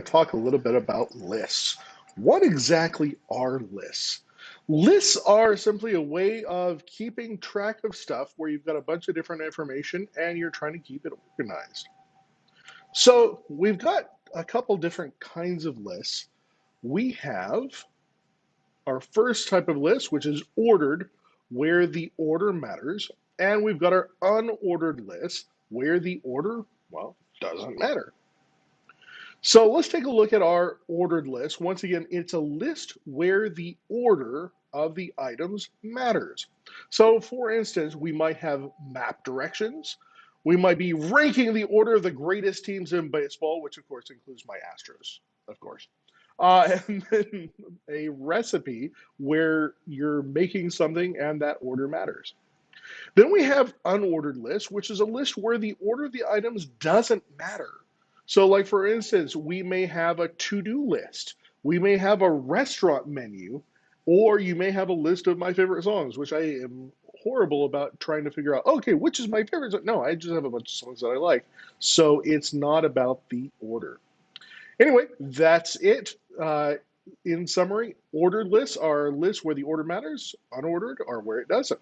talk a little bit about lists. What exactly are lists? Lists are simply a way of keeping track of stuff where you've got a bunch of different information and you're trying to keep it organized. So we've got a couple different kinds of lists. We have our first type of list, which is ordered, where the order matters. And we've got our unordered list, where the order, well, doesn't matter. So let's take a look at our ordered list. Once again, it's a list where the order of the items matters. So for instance, we might have map directions. We might be ranking the order of the greatest teams in baseball, which of course includes my Astros, of course. Uh, and then a recipe where you're making something and that order matters. Then we have unordered lists, which is a list where the order of the items doesn't matter. So, like for instance, we may have a to do list, we may have a restaurant menu, or you may have a list of my favorite songs, which I am horrible about trying to figure out, okay, which is my favorite song? No, I just have a bunch of songs that I like. So, it's not about the order. Anyway, that's it. Uh, in summary, ordered lists are lists where the order matters, unordered are where it doesn't.